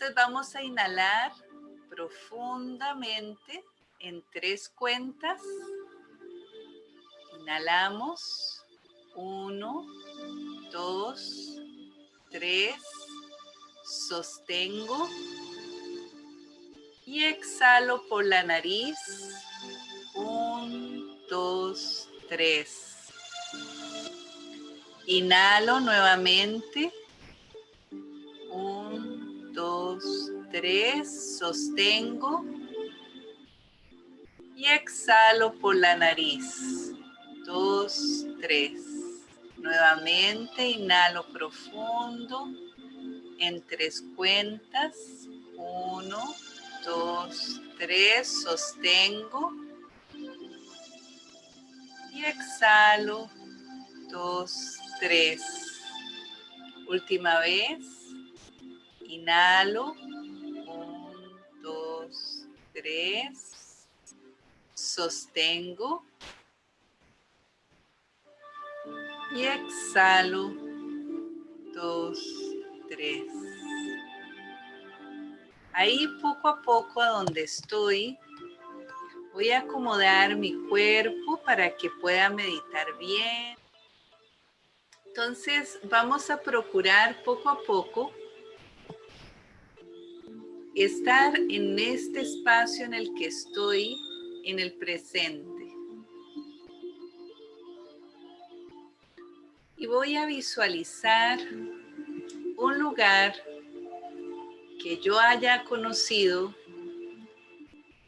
Entonces vamos a inhalar profundamente en tres cuentas. Inhalamos. Uno, dos, tres. Sostengo. Y exhalo por la nariz. Un, dos, tres. Inhalo nuevamente. tres, sostengo y exhalo por la nariz. Dos, tres. Nuevamente inhalo profundo en tres cuentas. Uno, dos, tres, sostengo y exhalo. Dos, tres. Última vez. Inhalo Tres sostengo y exhalo, dos, tres. Ahí poco a poco a donde estoy, voy a acomodar mi cuerpo para que pueda meditar bien. Entonces vamos a procurar poco a poco estar en este espacio en el que estoy en el presente. Y voy a visualizar un lugar que yo haya conocido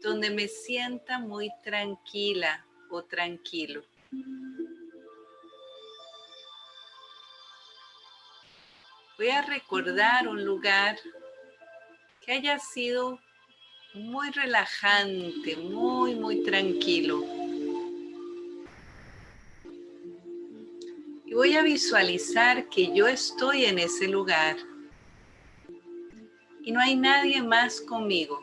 donde me sienta muy tranquila o tranquilo. Voy a recordar un lugar que haya sido muy relajante, muy, muy tranquilo. Y voy a visualizar que yo estoy en ese lugar y no hay nadie más conmigo.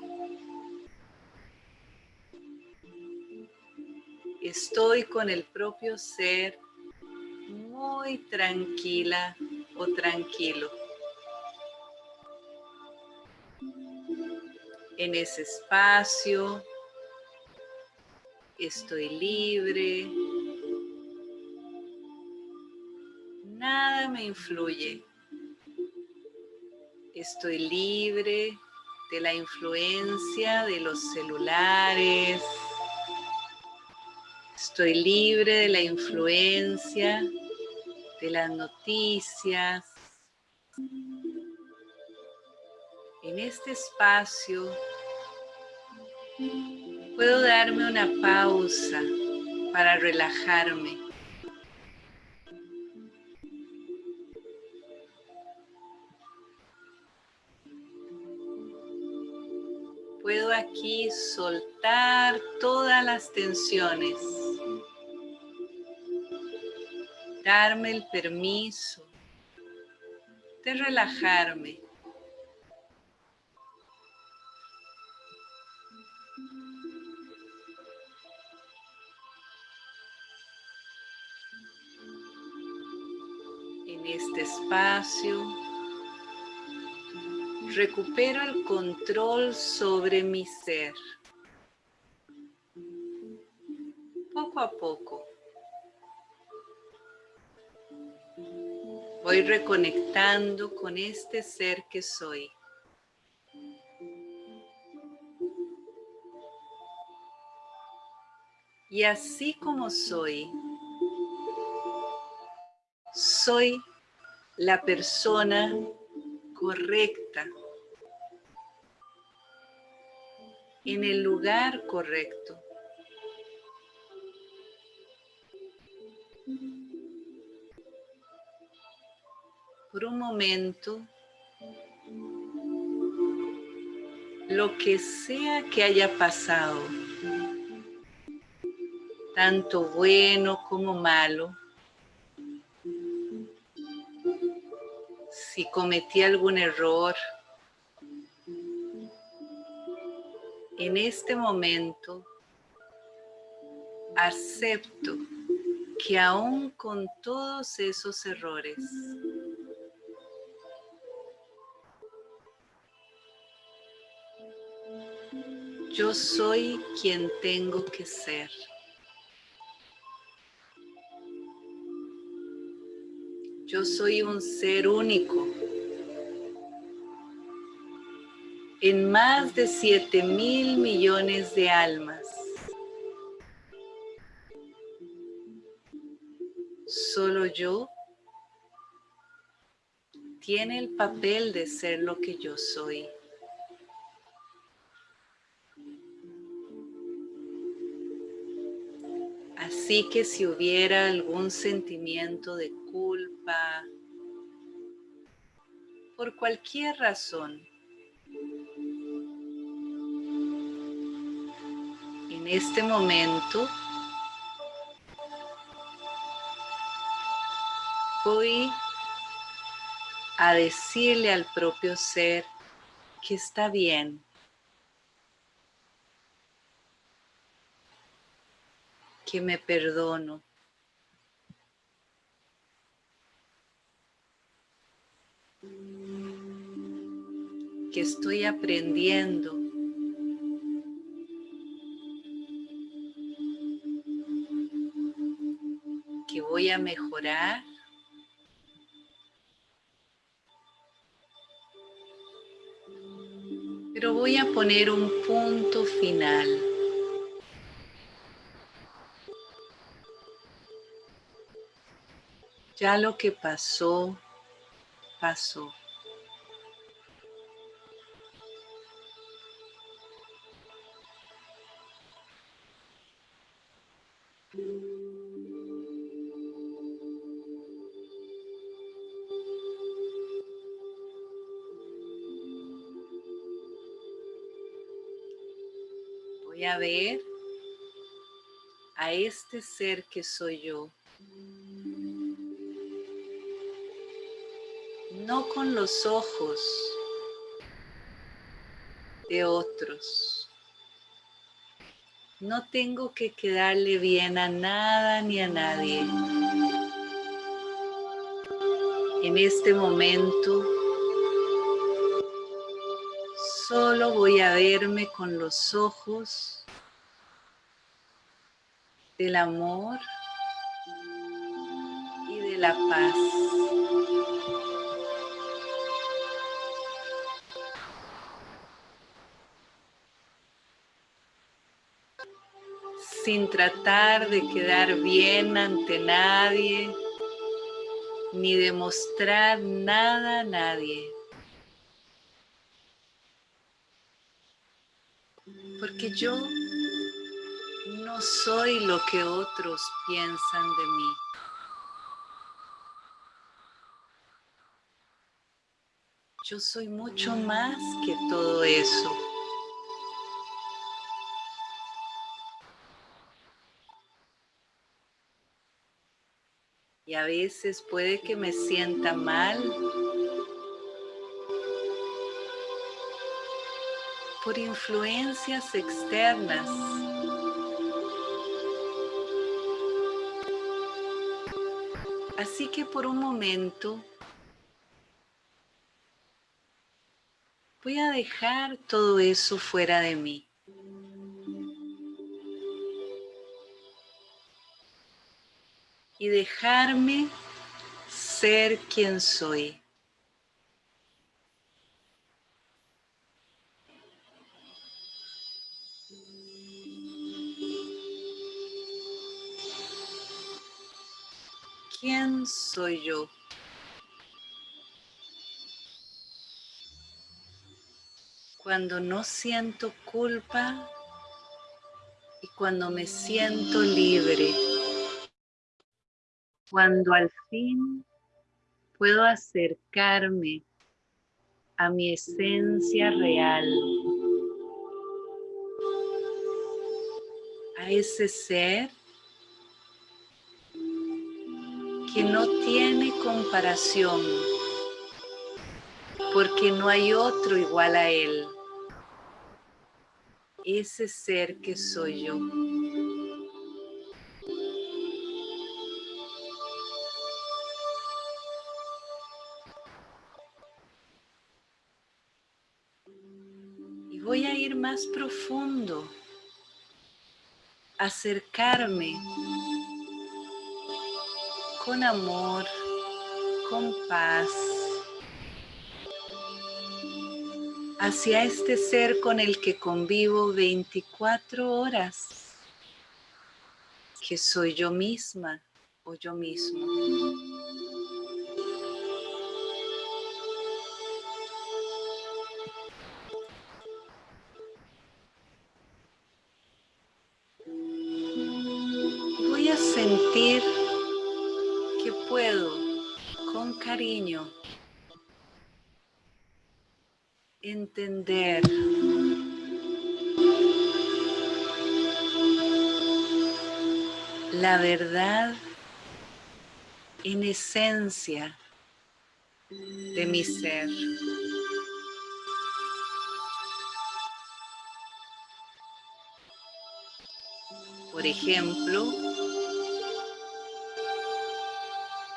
Estoy con el propio ser muy tranquila o tranquilo. En ese espacio. Estoy libre. Nada me influye. Estoy libre de la influencia de los celulares. Estoy libre de la influencia de las noticias. En este espacio puedo darme una pausa para relajarme. Puedo aquí soltar todas las tensiones. Darme el permiso de relajarme. Este espacio, recupero el control sobre mi ser. Poco a poco. Voy reconectando con este ser que soy. Y así como soy, soy la persona correcta en el lugar correcto. Por un momento, lo que sea que haya pasado, tanto bueno como malo, si cometí algún error. En este momento acepto que aún con todos esos errores, yo soy quien tengo que ser. Yo soy un ser único. En más de 7 mil millones de almas. Solo yo tiene el papel de ser lo que yo soy. Así que si hubiera algún sentimiento de culpa, por cualquier razón, en este momento voy a decirle al propio ser que está bien, que me perdono. que estoy aprendiendo. que voy a mejorar. Pero voy a poner un punto final. Ya lo que pasó, pasó. Voy a ver a este ser que soy yo. No con los ojos de otros. No tengo que quedarle bien a nada ni a nadie. En este momento solo voy a verme con los ojos del amor y de la paz. Sin tratar de quedar bien ante nadie, ni demostrar nada a nadie. porque yo no soy lo que otros piensan de mí. Yo soy mucho más que todo eso. Y a veces puede que me sienta mal por influencias externas. Así que por un momento voy a dejar todo eso fuera de mí. Y dejarme ser quien soy. ¿Quién soy yo? Cuando no siento culpa y cuando me siento libre. Cuando al fin puedo acercarme a mi esencia real. A ese ser que no tiene comparación, porque no hay otro igual a Él. Ese ser que soy yo. Más profundo, acercarme con amor, con paz, hacia este ser con el que convivo 24 horas, que soy yo misma o yo mismo. Entender la verdad en esencia de mi ser. Por ejemplo,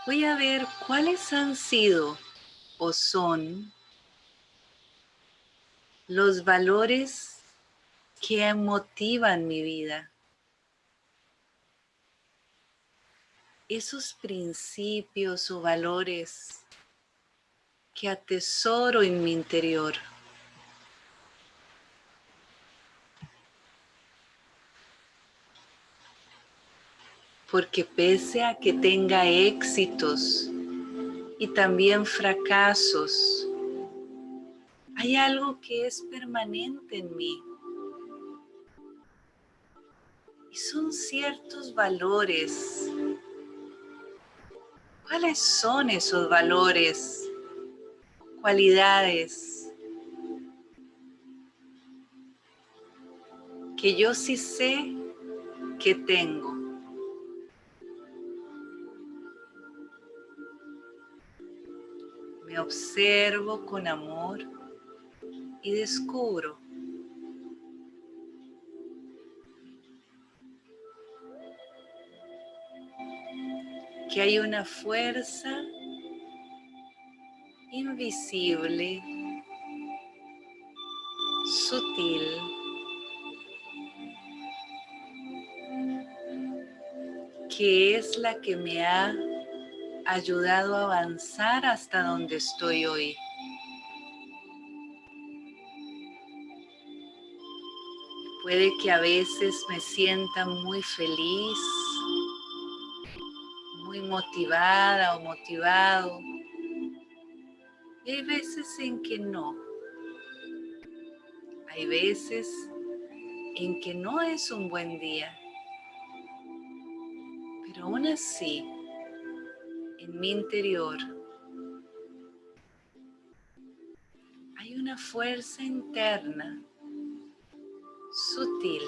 voy a ver cuáles han sido o son los valores que motivan mi vida. Esos principios o valores que atesoro en mi interior. Porque pese a que tenga éxitos y también fracasos, hay algo que es permanente en mí. Y son ciertos valores. ¿Cuáles son esos valores? Cualidades. Que yo sí sé que tengo. Me observo con amor y descubro que hay una fuerza invisible, sutil, que es la que me ha ayudado a avanzar hasta donde estoy hoy. Puede que a veces me sienta muy feliz, muy motivada o motivado. Y hay veces en que no. Hay veces en que no es un buen día. Pero aún así, en mi interior, hay una fuerza interna sutil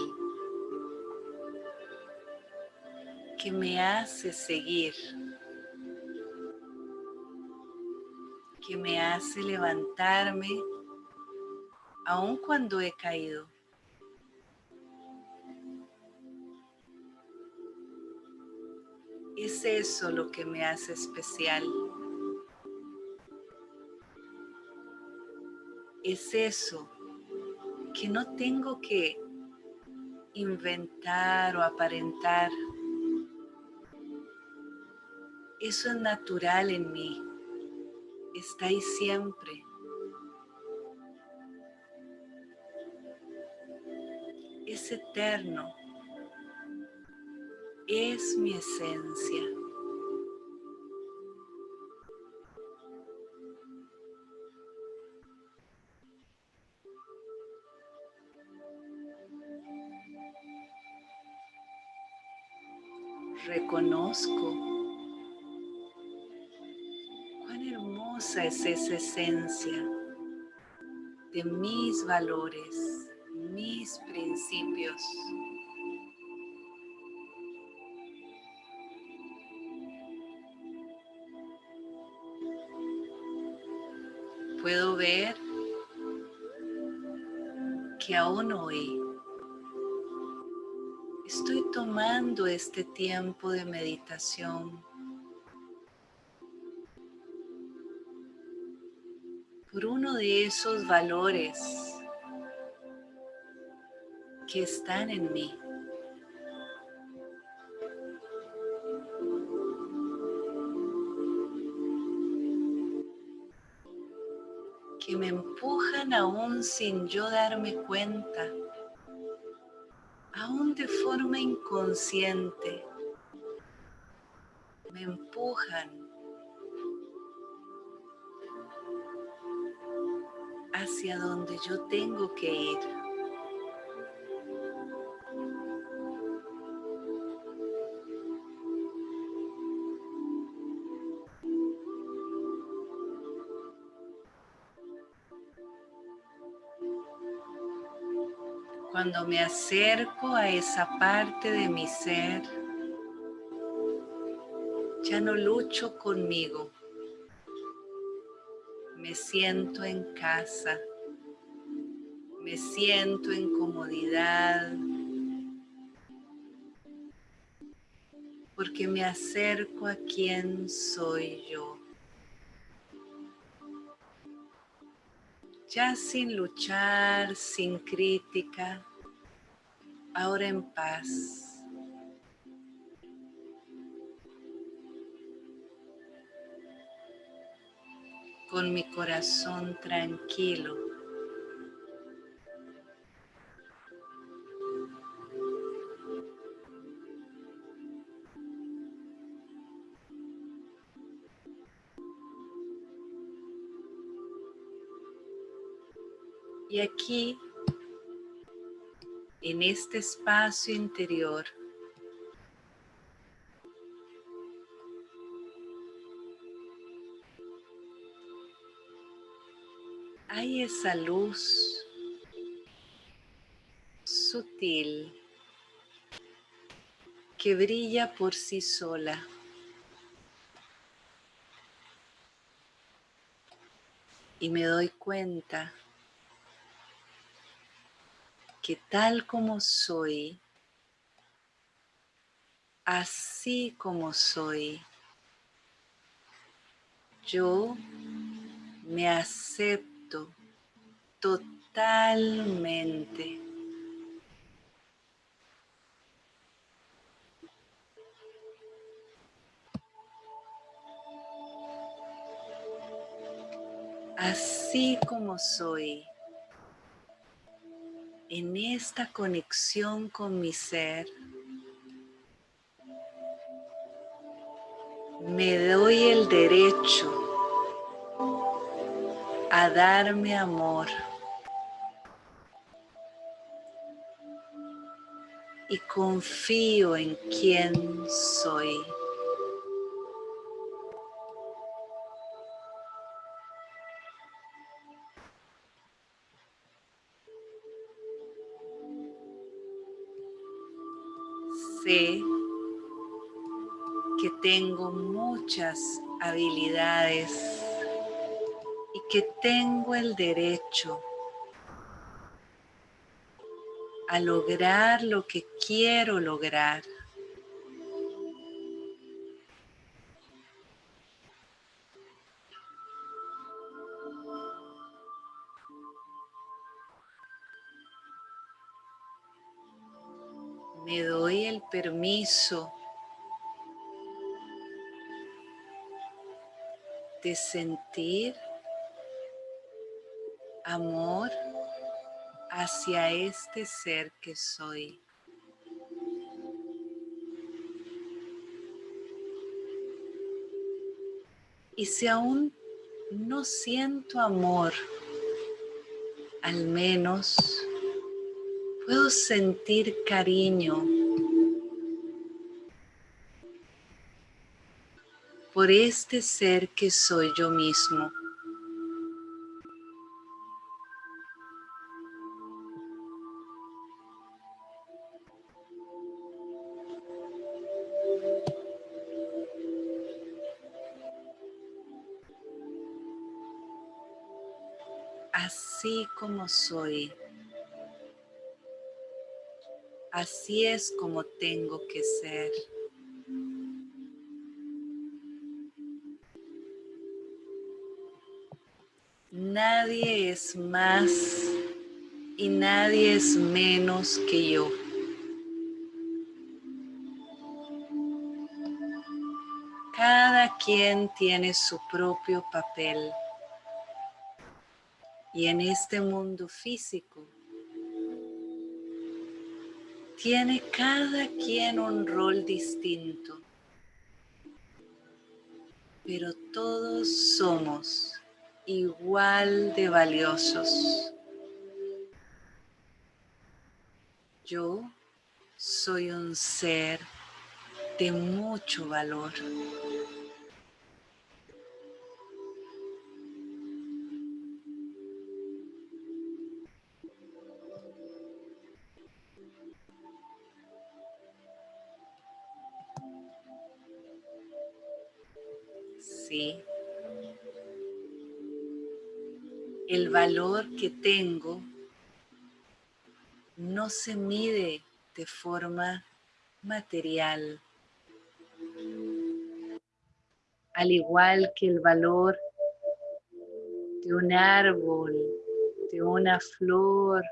que me hace seguir, que me hace levantarme aun cuando he caído. Es eso lo que me hace especial. Es eso que no tengo que inventar o aparentar. Eso es natural en mí, está ahí siempre. Es eterno, es mi esencia. Reconozco cuán hermosa es esa esencia de mis valores, mis principios. Puedo ver que aún hoy tomando este tiempo de meditación por uno de esos valores que están en mí. que me empujan aún sin yo darme cuenta, aún de forma inconsciente, me empujan hacia donde yo tengo que ir. Cuando me acerco a esa parte de mi ser, ya no lucho conmigo. Me siento en casa. Me siento en comodidad. Porque me acerco a quien soy yo. Ya sin luchar, sin crítica, ahora en paz. con mi corazón tranquilo. Y aquí, en este espacio interior, hay esa luz sutil que brilla por sí sola. Y me doy cuenta que tal como soy, así como soy, yo me acepto totalmente. Así como soy en esta conexión con mi ser, me doy el derecho a darme amor y confío en quién soy. Habilidades y que tengo el derecho a lograr lo que quiero lograr. me doy el permiso de sentir amor hacia este ser que soy. Y si aún no siento amor, al menos puedo sentir cariño por este ser que soy yo mismo. Así como soy. Así es como tengo que ser. Nadie es más y nadie es menos que yo. Cada quien tiene su propio papel. Y en este mundo físico, tiene cada quien un rol distinto, pero todos somos igual de valiosos. Yo soy un ser de mucho valor. Valor que tengo no se mide de forma material. Al igual que el valor de un árbol, de una flor,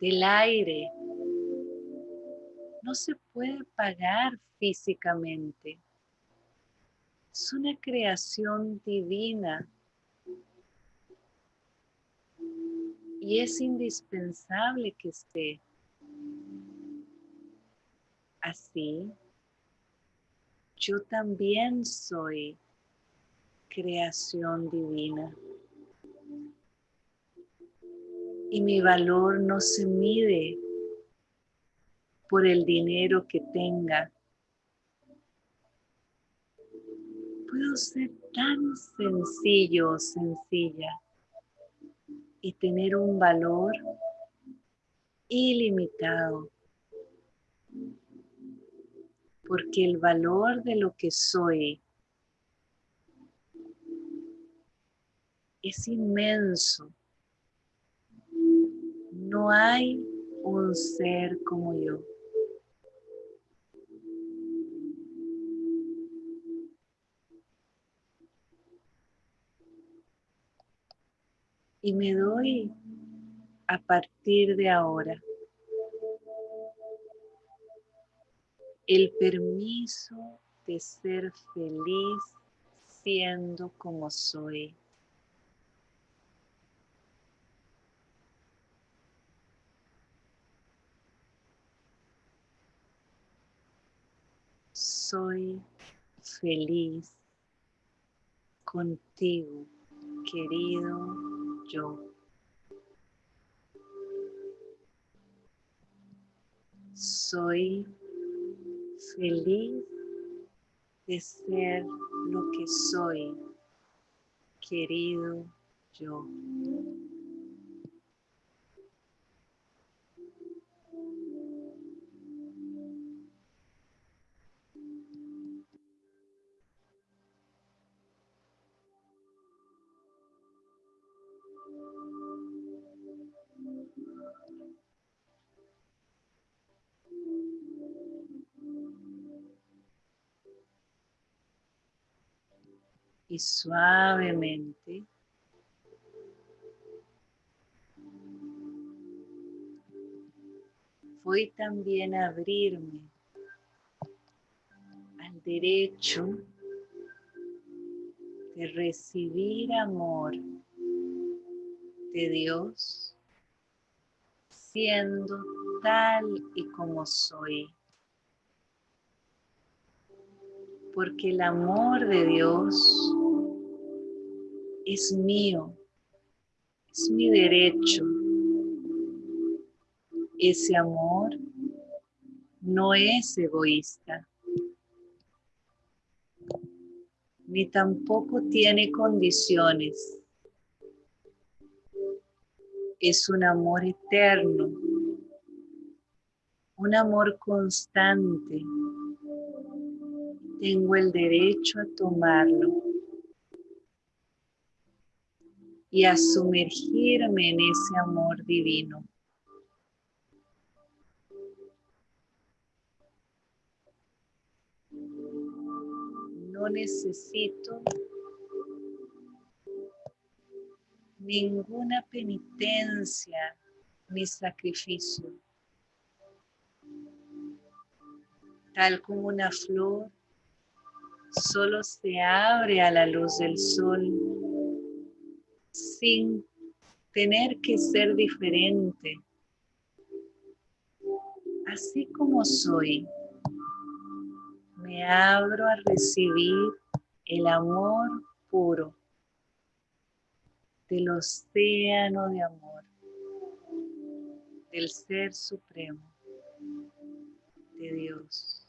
del aire, no se puede pagar físicamente. Es una creación divina y es indispensable que esté así. Yo también soy creación divina. Y mi valor no se mide por el dinero que tenga. Puedo ser tan sencillo sencilla y tener un valor ilimitado. Porque el valor de lo que soy es inmenso. No hay un ser como yo. Y me doy a partir de ahora el permiso de ser feliz siendo como soy. Soy feliz contigo, querido yo. Soy feliz de ser lo que soy, querido yo. Y suavemente voy también a abrirme al derecho de recibir amor de Dios siendo tal y como soy. Porque el amor de Dios es mío, es mi derecho. Ese amor no es egoísta, ni tampoco tiene condiciones. Es un amor eterno, un amor constante. Tengo el derecho a tomarlo y a sumergirme en ese amor divino. No necesito ninguna penitencia ni sacrificio. Tal como una flor solo se abre a la luz del sol sin tener que ser diferente. Así como soy, me abro a recibir el amor puro del océano de amor, del Ser Supremo, de Dios.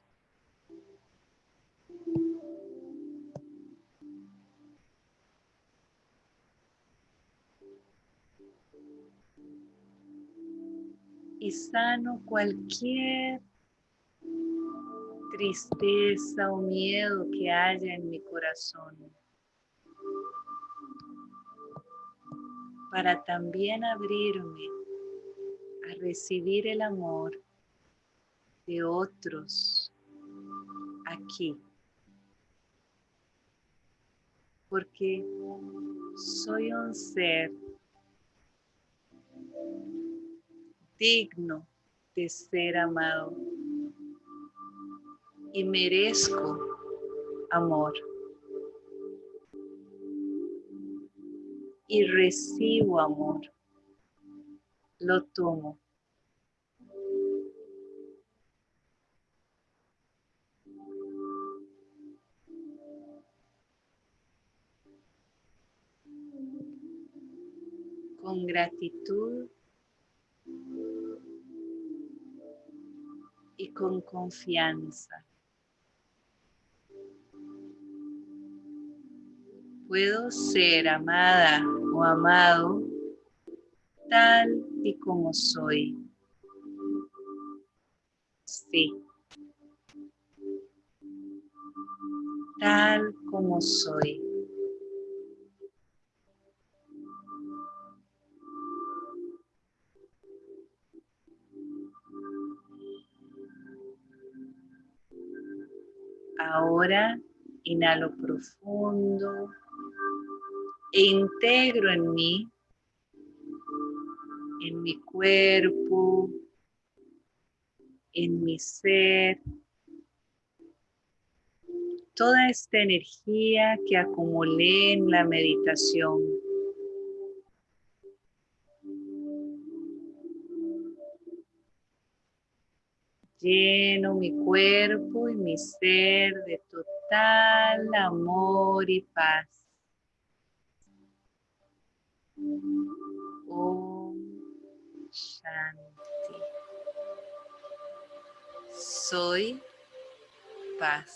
Y sano cualquier tristeza o miedo que haya en mi corazón. Para también abrirme a recibir el amor de otros aquí. Porque soy un ser digno de ser amado y merezco amor. Y recibo amor. Lo tomo. Con gratitud y con confianza. Puedo ser amada o amado tal y como soy. Sí. Tal como soy. Ahora inhalo profundo e integro en mí, en mi cuerpo, en mi ser, toda esta energía que acumulé en la meditación. Lleno mi cuerpo y mi ser de total amor y paz. Om Shanti. Soy paz.